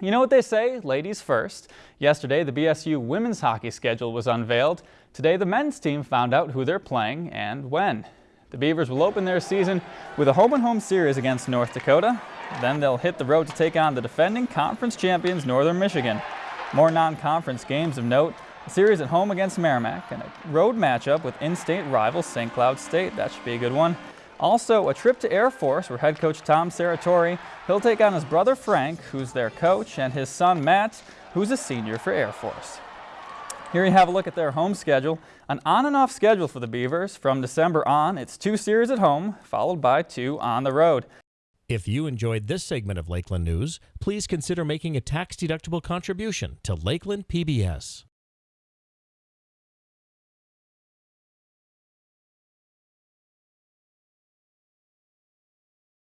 You know what they say, ladies first. Yesterday, the BSU women's hockey schedule was unveiled. Today, the men's team found out who they're playing and when. The Beavers will open their season with a home-and-home -home series against North Dakota. Then they'll hit the road to take on the defending conference champions Northern Michigan. More non-conference games of note, a series at home against Merrimack and a road matchup with in-state rival St. Cloud State. That should be a good one. Also, a trip to Air Force where head coach Tom Serratore, he'll take on his brother Frank, who's their coach, and his son Matt, who's a senior for Air Force. Here you have a look at their home schedule. An on and off schedule for the Beavers. From December on, it's two series at home, followed by two on the road. If you enjoyed this segment of Lakeland News, please consider making a tax-deductible contribution to Lakeland PBS.